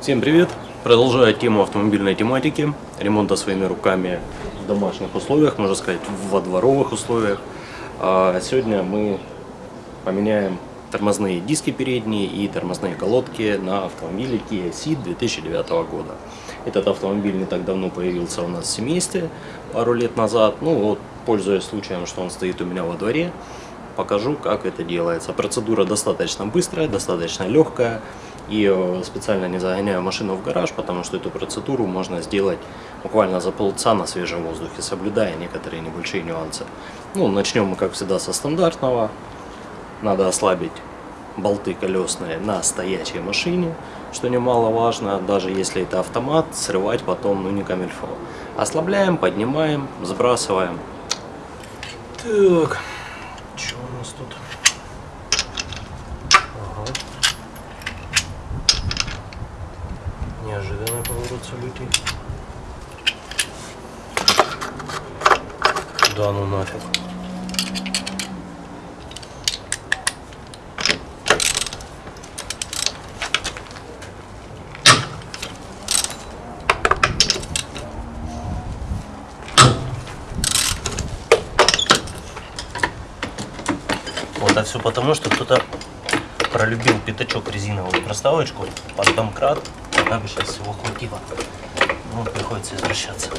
Всем привет! Продолжаю тему автомобильной тематики, ремонта своими руками в домашних условиях, можно сказать, во дворовых условиях. А сегодня мы поменяем тормозные диски передние и тормозные колодки на автомобиле Kia Ceed 2009 года. Этот автомобиль не так давно появился у нас в семействе, пару лет назад. Ну вот, пользуясь случаем, что он стоит у меня во дворе, покажу, как это делается. Процедура достаточно быстрая, достаточно легкая. И э, специально не загоняю машину в гараж, потому что эту процедуру можно сделать буквально за полчаса на свежем воздухе, соблюдая некоторые небольшие нюансы. Ну, начнем мы, как всегда, со стандартного. Надо ослабить болты колесные на стоячей машине, что немаловажно, даже если это автомат, срывать потом, ну, не камильфо. Ослабляем, поднимаем, сбрасываем. Так, что у нас тут? Ага. Событий. Да ну нафиг. Вот, а все потому, что кто-то пролюбил пятачок резиновую проставочку под домкрат, бы сейчас всего хватило. Ну, приходится извращаться.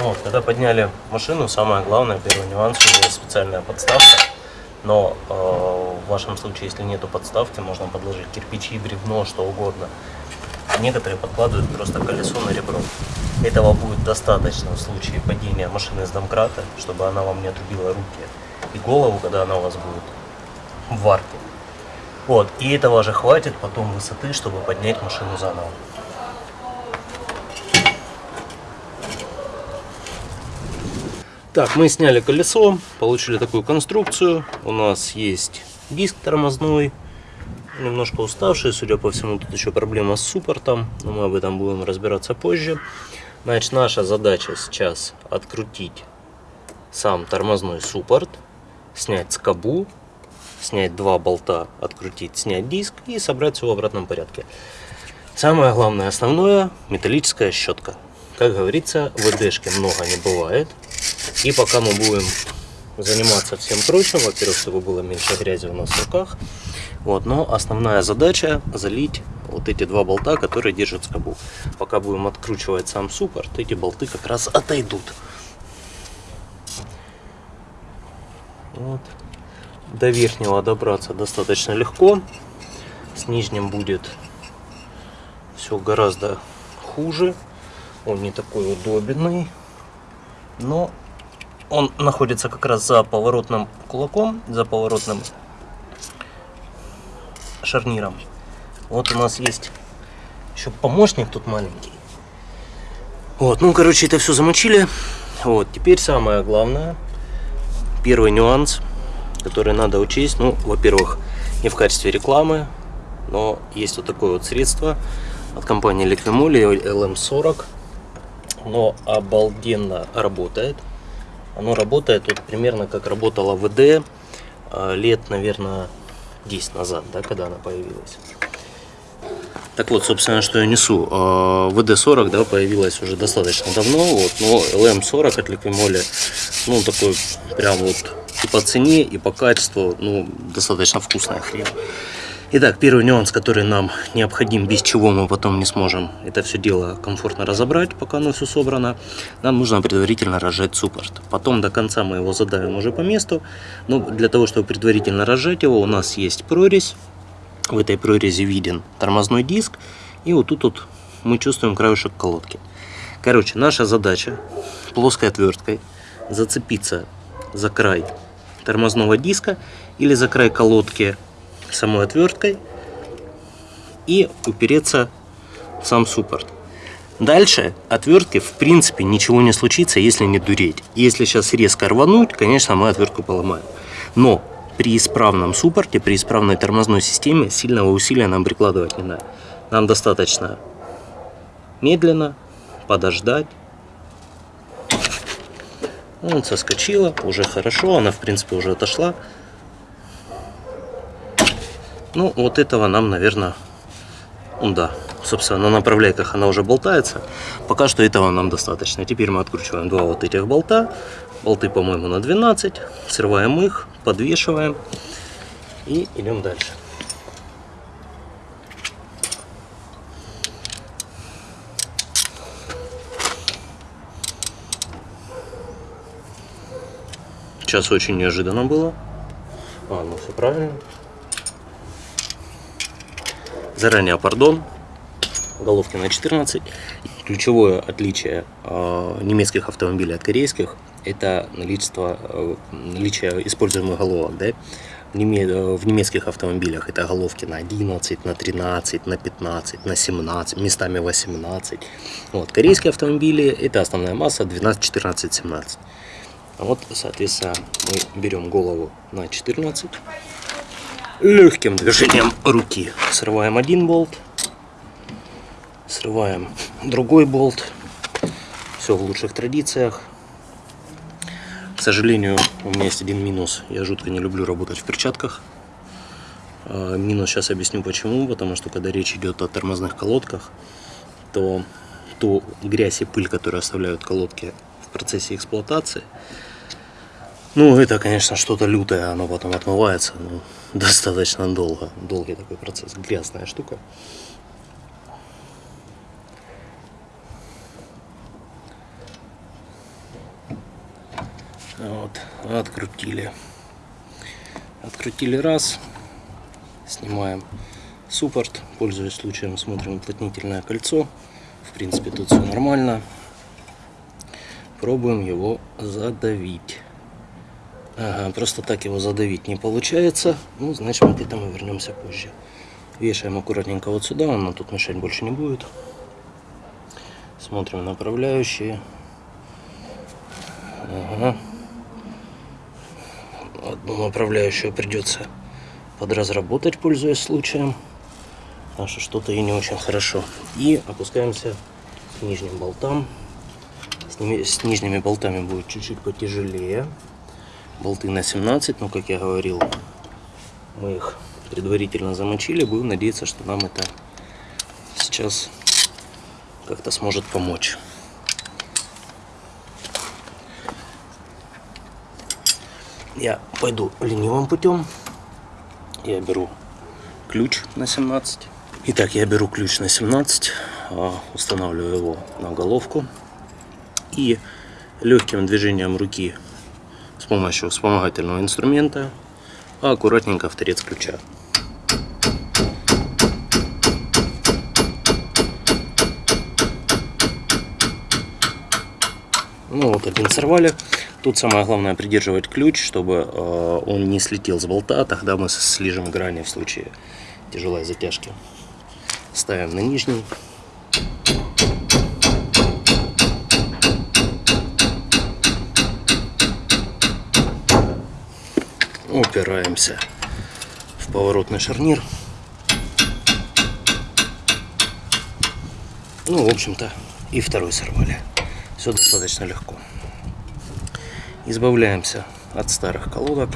Вот, когда подняли машину, самое главное, первый нюанс, у нее специальная подставка. Но э, в вашем случае, если нету подставки, можно подложить кирпичи, бревно, что угодно. Некоторые подкладывают просто колесо на ребро. Этого будет достаточно в случае падения машины с домкрата, чтобы она вам не отрубила руки и голову, когда она у вас будет в варке. Вот, и этого же хватит потом высоты, чтобы поднять машину заново. Так, мы сняли колесо, получили такую конструкцию. У нас есть диск тормозной, немножко уставший, судя по всему, тут еще проблема с суппортом, но мы об этом будем разбираться позже. Значит, наша задача сейчас открутить сам тормозной суппорт, снять скобу, снять два болта, открутить, снять диск и собрать все в обратном порядке. Самое главное, основное, металлическая щетка. Как говорится, ВДшки много не бывает. И пока мы будем заниматься всем прочим, во-первых, чтобы было меньше грязи у нас в руках, вот, но основная задача залить вот эти два болта, которые держат скобу. Пока будем откручивать сам суппорт, эти болты как раз отойдут. Вот. До верхнего добраться достаточно легко. С нижним будет все гораздо хуже. Он не такой удобный. Но он находится как раз за поворотным кулаком, за поворотным шарниром. Вот у нас есть еще помощник тут маленький. Вот, ну, короче, это все замочили. Вот, теперь самое главное, первый нюанс, который надо учесть. Ну, во-первых, не в качестве рекламы, но есть вот такое вот средство от компании Liquimoli LM40. Но обалденно работает. Оно работает вот примерно как работала ВД а, лет, наверное, 10 назад, да, когда она появилась. Так вот, собственно, что я несу. А, ВД-40, да, появилась уже достаточно давно, вот, но ЛМ-40 от Ликвимоли, ну, такой прям вот и по цене, и по качеству, ну, достаточно вкусная хрень. Итак, первый нюанс, который нам необходим, без чего мы потом не сможем это все дело комфортно разобрать, пока оно все собрано, нам нужно предварительно разжать суппорт. Потом до конца мы его задавим уже по месту. Но для того, чтобы предварительно разжать его, у нас есть прорезь. В этой прорези виден тормозной диск. И вот тут вот мы чувствуем краешек колодки. Короче, наша задача плоской отверткой зацепиться за край тормозного диска или за край колодки самой отверткой и упереться в сам суппорт. Дальше отвертки в принципе ничего не случится, если не дуреть. Если сейчас резко рвануть, конечно, мы отвертку поломаем. Но при исправном суппорте, при исправной тормозной системе сильного усилия нам прикладывать не надо. Нам достаточно медленно подождать Он соскочила, уже хорошо, она в принципе уже отошла. Ну, вот этого нам, наверное, да, собственно, на направляйках она уже болтается. Пока что этого нам достаточно. Теперь мы откручиваем два вот этих болта. Болты, по-моему, на 12. Срываем их, подвешиваем и идем дальше. Сейчас очень неожиданно было. А, ну все правильно. Заранее пардон. Головки на 14. Ключевое отличие э, немецких автомобилей от корейских это наличие, э, наличие используемых головок. Да? В немецких автомобилях это головки на 11, на 13, на 15, на 17, местами 18. Вот. Корейские автомобили это основная масса 12, 14, 17. Вот, соответственно, мы берем голову на 14. Легким движением руки срываем один болт. Срываем другой болт. Все в лучших традициях. К сожалению, у меня есть один минус. Я жутко не люблю работать в перчатках. А, минус сейчас объясню почему. Потому что когда речь идет о тормозных колодках, то ту грязь и пыль, которую оставляют колодки в процессе эксплуатации, ну, это, конечно, что-то лютое, оно потом отмывается, ну, достаточно долго, долгий такой процесс, грязная штука. Вот, открутили. Открутили раз, снимаем суппорт, пользуясь случаем, смотрим уплотнительное кольцо. В принципе, тут все нормально. Пробуем его задавить. Ага, просто так его задавить не получается. Ну, значит, мы к этому вернемся позже. Вешаем аккуратненько вот сюда, он нам тут мешать больше не будет. Смотрим направляющие. Ага. Одну направляющую придется подразработать, пользуясь случаем. Потому что что-то и не очень хорошо. И опускаемся к нижним болтам. С, ними, с нижними болтами будет чуть-чуть потяжелее болты на 17, но как я говорил, мы их предварительно замочили. Будем надеяться, что нам это сейчас как-то сможет помочь. Я пойду ленивым путем. Я беру ключ на 17. Итак, я беру ключ на 17, а, устанавливаю его на головку и легким движением руки помощью вспомогательного инструмента, а аккуратненько в торец ключа. Ну вот один сорвали. Тут самое главное придерживать ключ, чтобы э, он не слетел с болта, тогда мы слежем грани в случае тяжелой затяжки. Ставим на нижний. Упираемся в поворотный шарнир. Ну, в общем-то, и второй сорвали. Все достаточно легко. Избавляемся от старых колодок.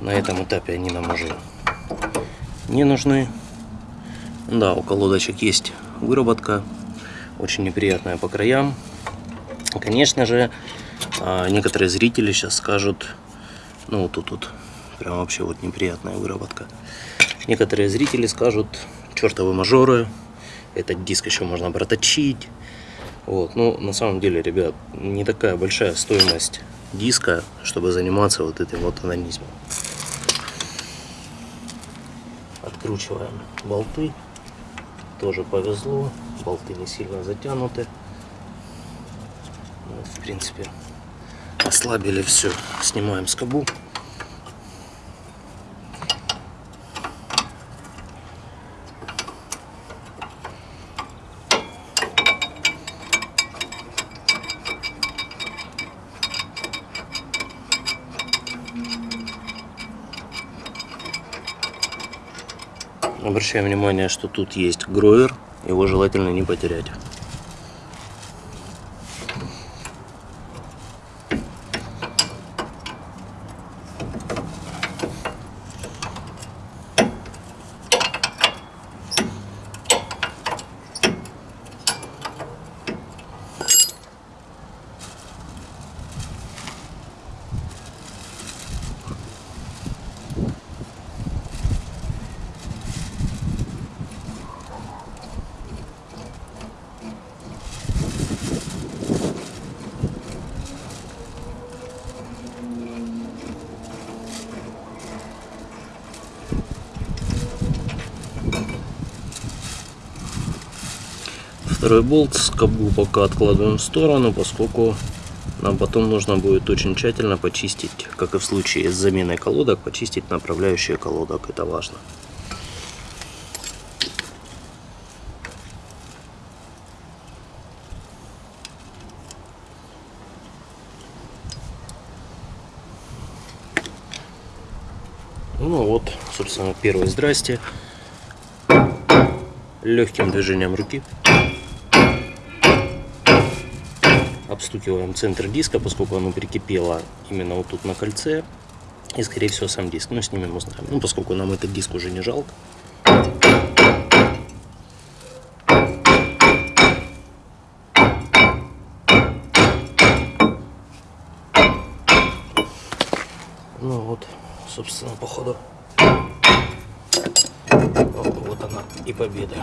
На этом этапе они нам уже не нужны. Да, у колодочек есть выработка, очень неприятная по краям. Конечно же, а, некоторые зрители сейчас скажут, ну вот тут вот прям вообще вот неприятная выработка. Некоторые зрители скажут, чертовы мажоры, этот диск еще можно проточить. Вот, ну на самом деле, ребят, не такая большая стоимость диска, чтобы заниматься вот этим вот анонизмом. Откручиваем болты. Тоже повезло, болты не сильно затянуты. Вот, в принципе, ослабили все. Снимаем скобу. Обращаем внимание, что тут есть гроер, его желательно не потерять. Второй болт, скобу пока откладываем в сторону, поскольку нам потом нужно будет очень тщательно почистить, как и в случае с заменой колодок, почистить направляющие колодок, это важно. Ну вот, собственно, первое здрасте. Легким движением руки обстукиваем центр диска, поскольку оно прикипело именно вот тут на кольце. И, скорее всего, сам диск. Ну, снимем узнаем. Ну, поскольку нам этот диск уже не жалко. Ну вот, собственно, походу. Вот она и победа.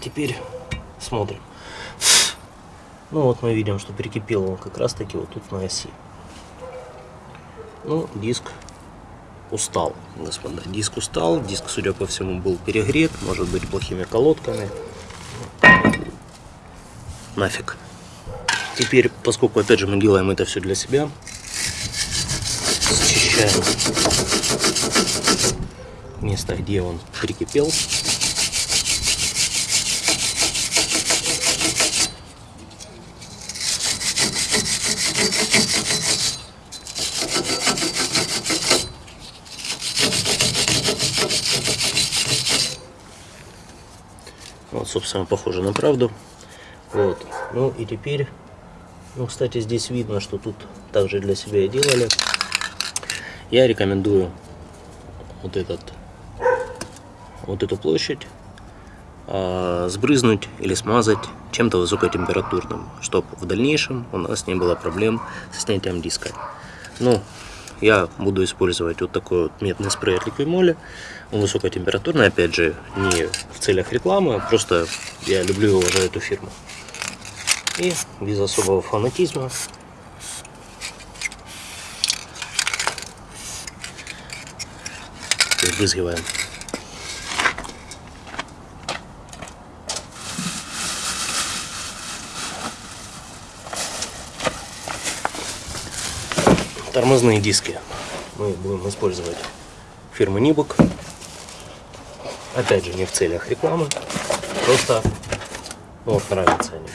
Теперь смотрим. Ну вот мы видим, что прикипел он как раз таки вот тут на оси. Ну, диск устал, господа. Диск устал, диск, судя по всему, был перегрет, может быть, плохими колодками. Нафиг. Теперь, поскольку, опять же, мы делаем это все для себя, счищаем место, где он прикипел. Вот, собственно, похоже на правду. Вот. Ну и теперь, ну, кстати, здесь видно, что тут также для себя и делали. Я рекомендую вот этот, вот эту площадь а, сбрызнуть или смазать чем-то высокотемпературным, чтобы в дальнейшем у нас не было проблем со снятием диска. Ну, я буду использовать вот такой вот медный спрей от Liquimoli. Он высокотемпературный, опять же, не в целях рекламы, а просто я люблю и уважаю эту фирму. И без особого фанатизма Разбрызгиваем. Тормозные диски мы будем использовать фирмы Нибок. Опять же, не в целях рекламы, просто ну, вот нравятся они.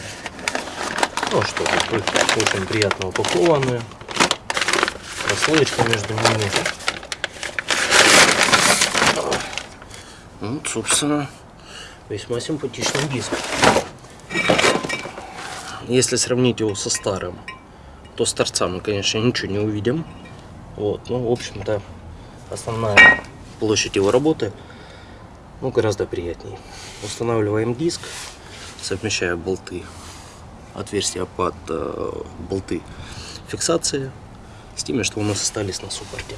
Ну что, очень приятно упакованные, прослоечка между ними. Вот, собственно, весьма симпатичный диск. Если сравнить его со старым, то с торца мы, конечно, ничего не увидим. Вот, ну, в общем-то, основная площадь его работы, ну, гораздо приятнее. Устанавливаем диск, совмещая болты, отверстия под э, болты фиксации с теми, что у нас остались на суппорте.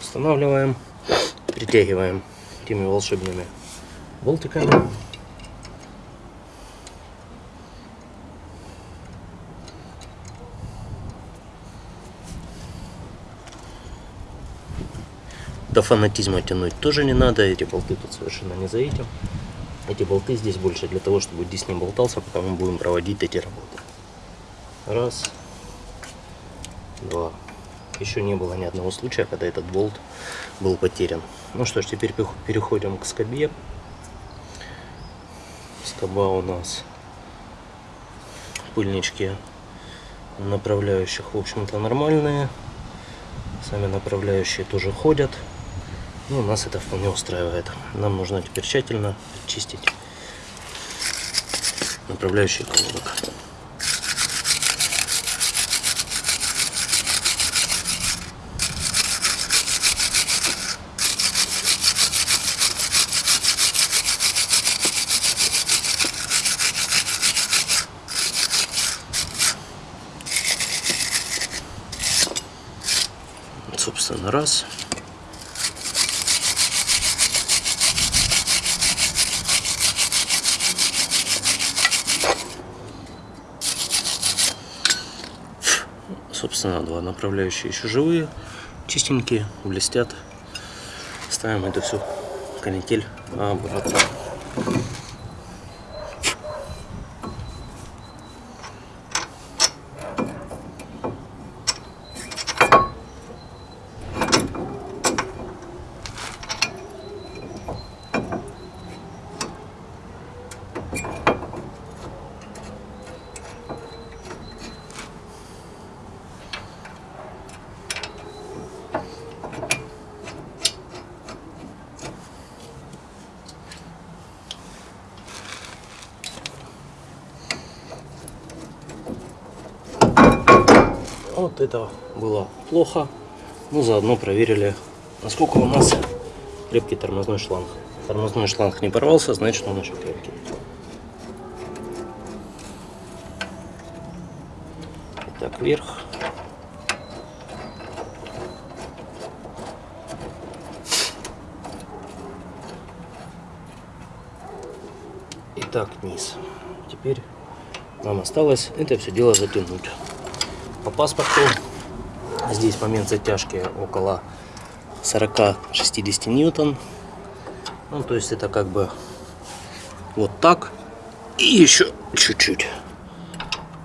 Устанавливаем, притягиваем теми волшебными болтиками. До фанатизма тянуть тоже не надо, эти болты тут совершенно не за этим. Эти болты здесь больше для того, чтобы диск не болтался, пока мы будем проводить эти работы. Раз, два. Еще не было ни одного случая, когда этот болт был потерян. Ну что ж, теперь переходим к скобе. Скоба у нас пыльнички направляющих, в общем-то, нормальные. Сами направляющие тоже ходят. Ну, нас это вполне устраивает. Нам нужно теперь тщательно чистить направляющие колодок. собственно, раз. собственно, два направляющие еще живые, чистенькие, блестят. Ставим это все канитель обратно. Вот это было плохо. Ну, заодно проверили, насколько у нас крепкий тормозной шланг. Тормозной шланг не порвался, значит он еще крепкий. Так, вверх. И так, низ. Теперь нам осталось это все дело затянуть. По паспорту здесь момент затяжки около 40-60 ньютон. Ну, то есть это как бы вот так и еще чуть-чуть.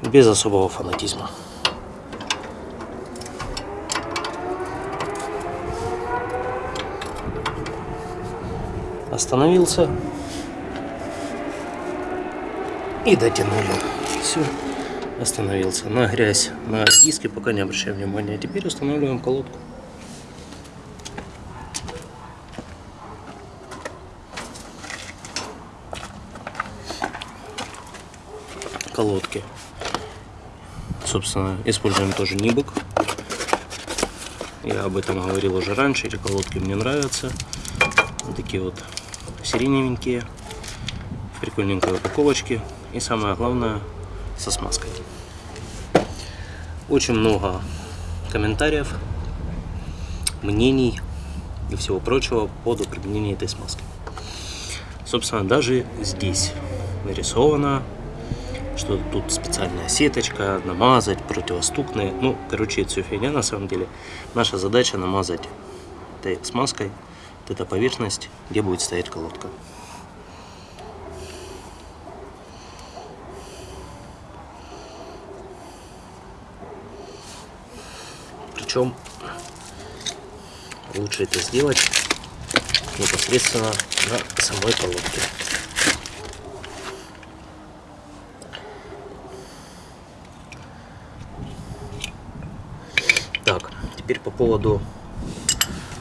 Без особого фанатизма. Остановился. И дотянули. Все остановился. На грязь, на диски пока не обращаем внимания. Теперь устанавливаем колодку. Колодки. Собственно, используем тоже Нибок. Я об этом говорил уже раньше. Эти колодки мне нравятся. Вот такие вот сиреневенькие. Прикольненькой упаковочке. И самое главное, со смазкой. Очень много комментариев, мнений и всего прочего по поводу применения этой смазки. Собственно, даже здесь нарисовано, что тут специальная сеточка, намазать, противостукные. Ну, короче, это все фигня на самом деле. Наша задача намазать этой смазкой вот эта поверхность, где будет стоять колодка. Причем лучше это сделать непосредственно на самой колодке. Так, теперь по поводу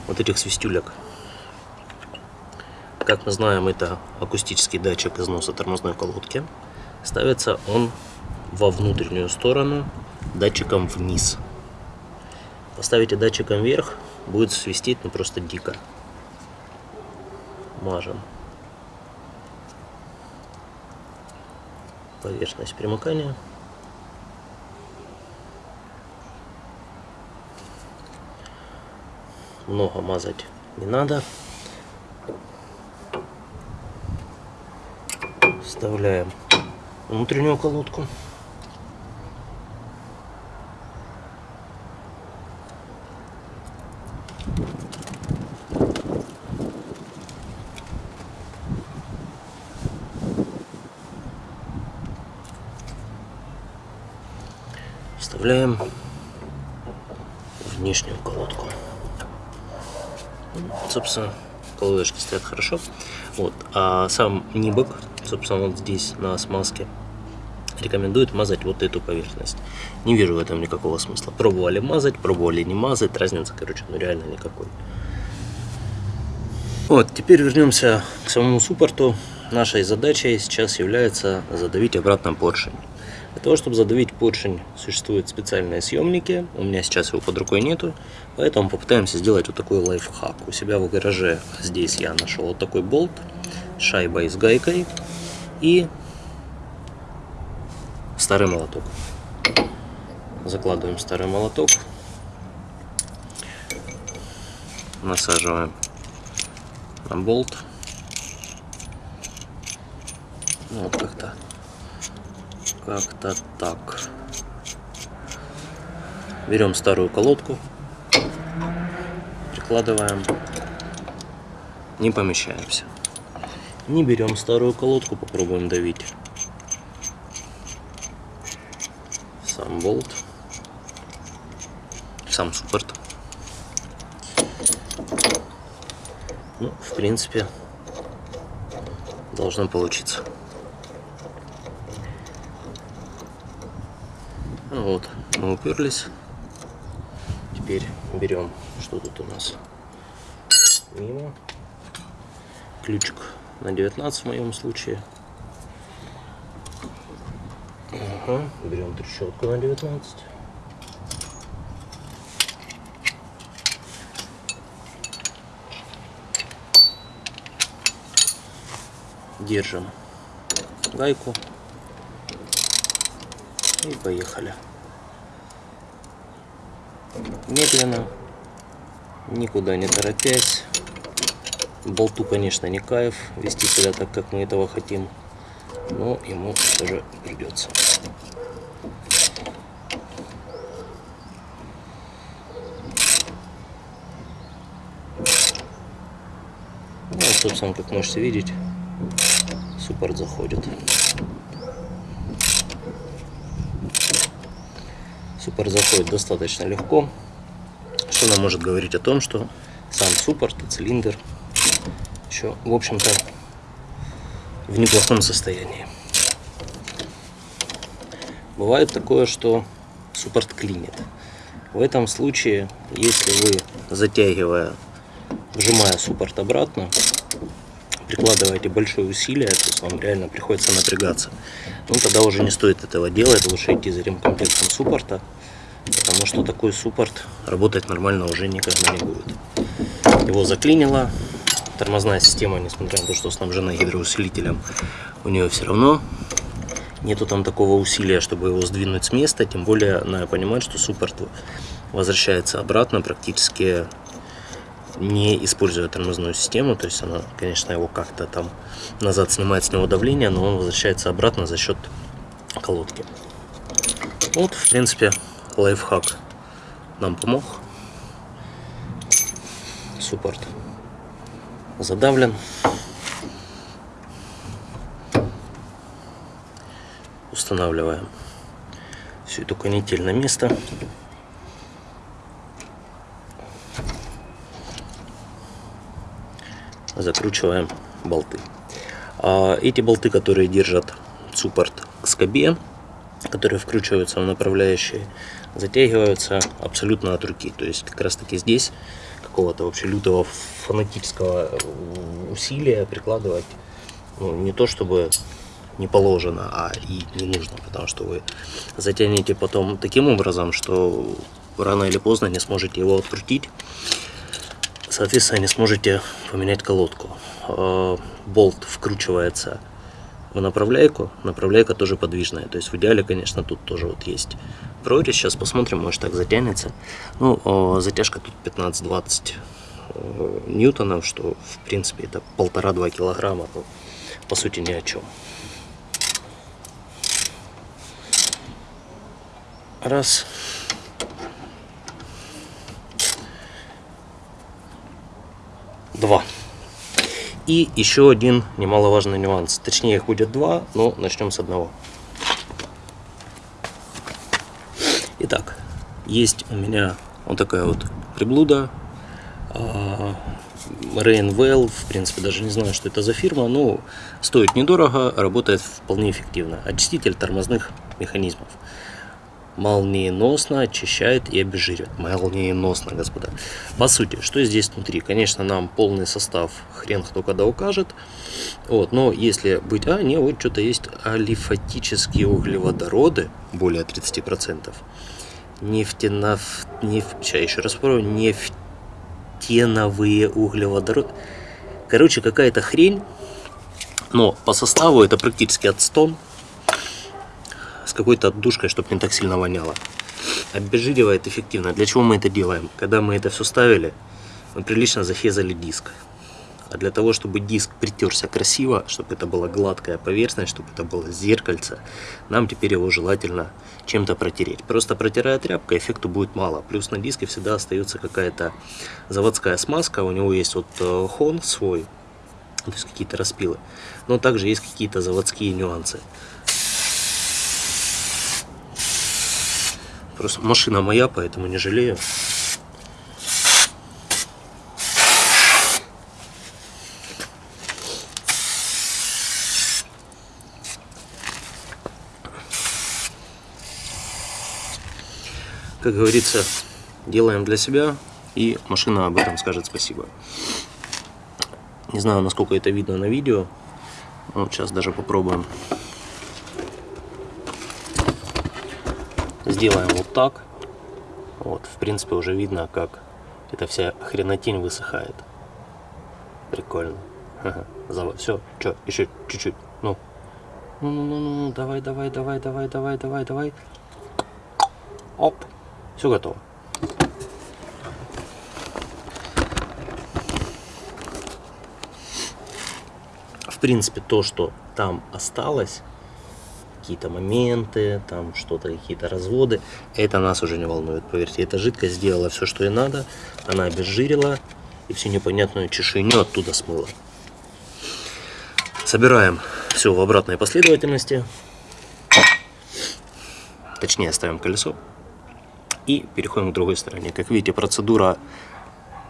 вот этих свистюлек. Как мы знаем, это акустический датчик износа тормозной колодки. Ставится он во внутреннюю сторону датчиком вниз. Поставите датчиком вверх, будет свистеть ну просто дико. Мажем. Поверхность примыкания. Много мазать не надо. Вставляем внутреннюю колодку. Вставляем внешнюю колодку. Собственно, колодочки стоят хорошо. Вот. А сам Нибок, собственно, вот здесь на смазке, рекомендует мазать вот эту поверхность. Не вижу в этом никакого смысла. Пробовали мазать, пробовали не мазать. Разницы, короче, ну реально никакой. Вот, теперь вернемся к самому суппорту. Нашей задачей сейчас является задавить обратно поршень. Для того, чтобы задавить поршень, существуют специальные съемники. У меня сейчас его под рукой нету, поэтому попытаемся сделать вот такой лайфхак. У себя в гараже здесь я нашел вот такой болт, шайбой с гайкой и старый молоток. Закладываем старый молоток, насаживаем на болт. Ну, вот как-то как-то так. берем старую колодку, прикладываем, не помещаемся. Не берем старую колодку, попробуем давить. Сам болт, сам суппорт. Ну, в принципе, должно получиться. Вот, мы уперлись. Теперь берем, что тут у нас? Мимо. Ключик на 19 в моем случае. Ага, берем трещотку на 19. Держим гайку и поехали. Медленно, никуда не торопясь. Болту, конечно, не кайф вести себя так, как мы этого хотим, но ему тоже придется. Ну, собственно, как можете видеть, суппорт заходит. Суппорт заходит достаточно легко, что нам может говорить о том, что сам суппорт и цилиндр еще, в общем-то, в неплохом состоянии. Бывает такое, что суппорт клинит. В этом случае, если вы, затягивая, вжимая суппорт обратно, прикладываете большое усилие, то есть вам реально приходится напрягаться, ну тогда уже не стоит этого делать, лучше идти за ремкомплектом суппорта, потому что такой суппорт работать нормально уже никогда не будет. Его заклинило, тормозная система, несмотря на то, что снабжена гидроусилителем, у нее все равно нету там такого усилия, чтобы его сдвинуть с места, тем более надо понимать, что суппорт возвращается обратно практически не используя тормозную систему, то есть она, конечно, его как-то там назад снимает с него давление, но он возвращается обратно за счет колодки. Вот, в принципе, лайфхак нам помог. Суппорт задавлен. Устанавливаем всю эту канитель на место. Закручиваем болты. А эти болты, которые держат суппорт к скобе, которые вкручиваются в направляющие, затягиваются абсолютно от руки. То есть как раз таки здесь какого-то вообще лютого фанатического усилия прикладывать ну, не то чтобы не положено, а и не нужно, потому что вы затянете потом таким образом, что рано или поздно не сможете его открутить соответственно, не сможете поменять колодку. А, болт вкручивается в направляйку, направляйка тоже подвижная. То есть в идеале, конечно, тут тоже вот есть прорезь. Сейчас посмотрим, может так затянется. Ну, а, затяжка тут 15-20 э, ньютонов, что в принципе это полтора-два килограмма. Ну, по сути ни о чем. Раз. Два. И еще один немаловажный нюанс. Точнее, их будет два, но начнем с одного. Итак, есть у меня вот такая вот приблуда. Rainwell, в принципе, даже не знаю, что это за фирма, но стоит недорого, работает вполне эффективно. Очиститель тормозных механизмов молниеносно очищает и обезжиривает. Молниеносно, господа. По сути, что здесь внутри? Конечно, нам полный состав хрен кто когда укажет. Вот, но если быть... А, не, вот что-то есть алифатические углеводороды, более 30%. Нефтенав... Неф... Сейчас еще раз попробую. Нефтеновые углеводороды. Короче, какая-то хрень. Но по составу это практически отстон с какой-то отдушкой, чтобы не так сильно воняло. Обезжиривает эффективно. Для чего мы это делаем? Когда мы это все ставили, мы прилично захезали диск. А для того, чтобы диск притерся красиво, чтобы это была гладкая поверхность, чтобы это было зеркальце, нам теперь его желательно чем-то протереть. Просто протирая тряпкой, эффекту будет мало. Плюс на диске всегда остается какая-то заводская смазка. У него есть вот э, хон свой, то есть какие-то распилы. Но также есть какие-то заводские нюансы. Просто машина моя, поэтому не жалею. Как говорится, делаем для себя, и машина об этом скажет спасибо. Не знаю, насколько это видно на видео. Вот сейчас даже попробуем. Сделаем вот так. Вот, в принципе, уже видно, как эта вся хренотень высыхает. Прикольно. Ага, Все, что, еще чуть-чуть. Ну. Ну, ну, ну, ну, давай, давай, давай, давай, давай, давай, давай. Оп. Все готово. В принципе, то, что там осталось, какие-то моменты, там что-то, какие-то разводы, это нас уже не волнует, поверьте. Эта жидкость сделала все, что ей надо, она обезжирила и всю непонятную чешуйню оттуда смыла. Собираем все в обратной последовательности. Точнее, ставим колесо. И переходим к другой стороне. Как видите, процедура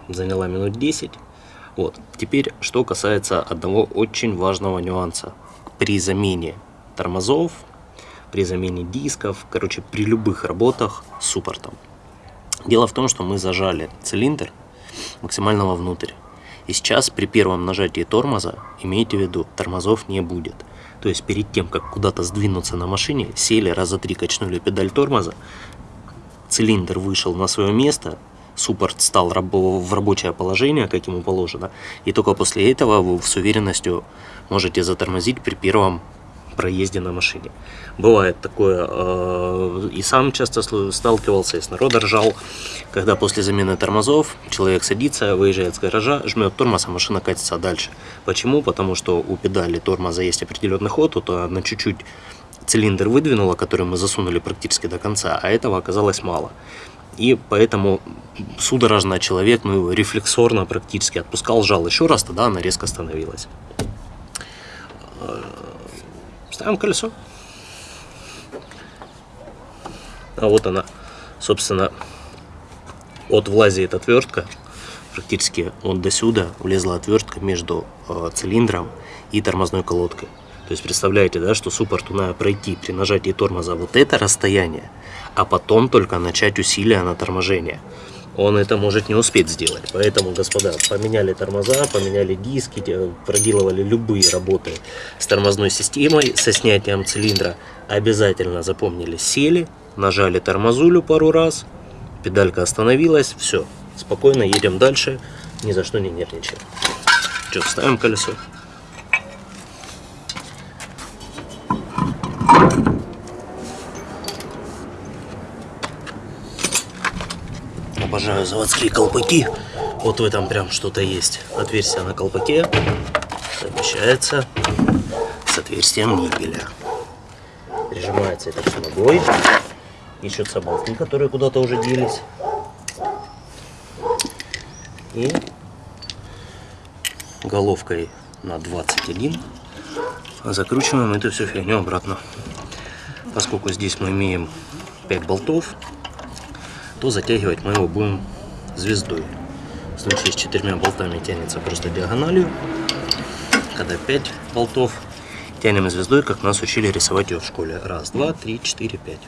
заняла минут 10. Вот. Теперь, что касается одного очень важного нюанса. При замене тормозов, при замене дисков, короче, при любых работах с суппортом. Дело в том, что мы зажали цилиндр максимально вовнутрь. И сейчас при первом нажатии тормоза, имейте в виду, тормозов не будет. То есть перед тем, как куда-то сдвинуться на машине, сели, раза три качнули педаль тормоза, цилиндр вышел на свое место, суппорт стал в рабочее положение, как ему положено, и только после этого вы с уверенностью можете затормозить при первом проезде на машине. Бывает такое, э, и сам часто сталкивался, и с народа ржал, когда после замены тормозов человек садится, выезжает с гаража, жмет тормоз, а машина катится дальше. Почему? Потому что у педали тормоза есть определенный ход, вот она чуть-чуть цилиндр выдвинула, который мы засунули практически до конца, а этого оказалось мало. И поэтому судорожно человек, ну, рефлексорно практически отпускал, жал еще раз, тогда она резко остановилась. Ставим колесо. А вот она, собственно, от влазит отвертка, практически вот до сюда влезла отвертка между э, цилиндром и тормозной колодкой. То есть представляете, да, что суппорту надо пройти при нажатии тормоза вот это расстояние, а потом только начать усилия на торможение. Он это может не успеть сделать. Поэтому, господа, поменяли тормоза, поменяли диски, проделывали любые работы с тормозной системой, со снятием цилиндра. Обязательно запомнили, сели, нажали тормозулю пару раз, педалька остановилась, все, спокойно едем дальше, ни за что не нервничаем. Что, ставим колесо? Обожаю заводские колпаки. Вот в этом прям что-то есть. Отверстие на колпаке совмещается с отверстием нигеля. Прижимается это все ногой. Ищутся болты, которые куда-то уже делись. И головкой на 21 закручиваем эту всю фигню обратно. Поскольку здесь мы имеем 5 болтов, то затягивать мы его будем звездой. В случае с четырьмя болтами тянется просто диагональю. Когда 5 болтов, тянем звездой, как нас учили рисовать ее в школе. Раз, два, три, четыре, пять.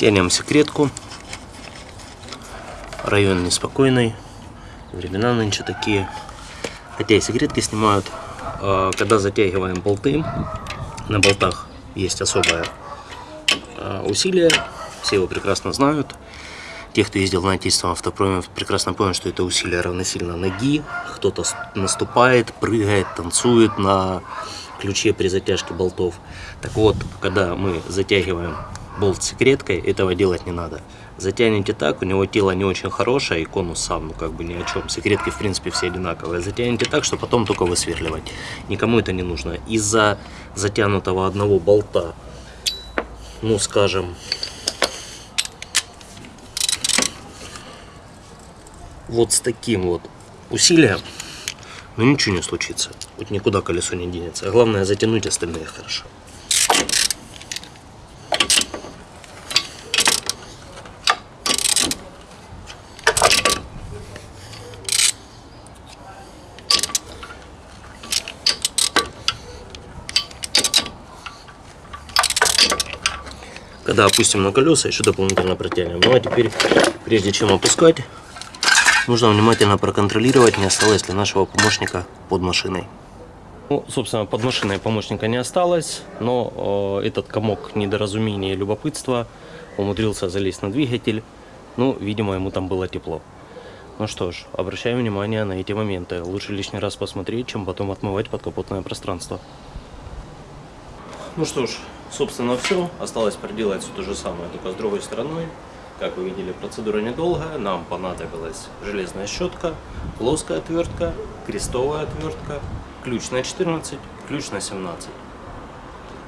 Тянем секретку. Район неспокойный. Времена нынче такие. Хотя и секретки снимают. А, Когда затягиваем болты, на болтах есть особое а, усилие. Все его прекрасно знают. Те, кто ездил на отечественном автопроме, прекрасно понял, что это усилие равносильно ноги. Кто-то наступает, прыгает, танцует на ключе при затяжке болтов. Так вот, когда мы затягиваем болт секреткой, этого делать не надо. Затянете так, у него тело не очень хорошее, и конус сам, ну как бы ни о чем. Секретки, в принципе, все одинаковые. Затянете так, что потом только высверливать. Никому это не нужно. Из-за затянутого одного болта, ну скажем, вот с таким вот усилием, ну ничего не случится. Вот никуда колесо не денется. А главное затянуть остальные хорошо. Когда опустим на колеса, еще дополнительно протянем. Ну а теперь, прежде чем опускать, нужно внимательно проконтролировать, не осталось ли нашего помощника под машиной. Ну, собственно, под машиной помощника не осталось, но э, этот комок недоразумения и любопытства умудрился залезть на двигатель. Ну, видимо, ему там было тепло. Ну что ж, обращаем внимание на эти моменты. Лучше лишний раз посмотреть, чем потом отмывать подкапотное пространство. Ну что ж, собственно все. Осталось проделать все то же самое, только с другой стороной. Как вы видели, процедура недолгая. Нам понадобилась железная щетка, плоская отвертка, крестовая отвертка, ключ на 14, ключ на 17.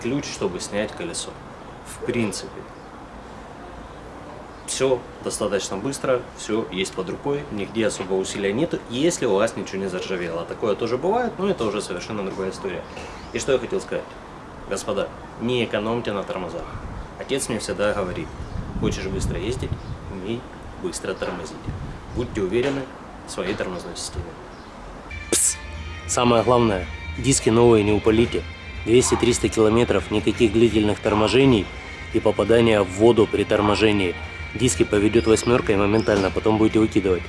Ключ, чтобы снять колесо. В принципе, все достаточно быстро, все есть под рукой, нигде особо усилия нету, если у вас ничего не заржавело. Такое тоже бывает, но это уже совершенно другая история. И что я хотел сказать. Господа, не экономьте на тормозах. Отец мне всегда говорит, хочешь быстро ездить, умей быстро тормозить. Будьте уверены в своей тормозной системе. Пс! Самое главное, диски новые не упалите. 200-300 километров, никаких длительных торможений и попадания в воду при торможении. Диски поведет восьмеркой моментально, потом будете выкидывать.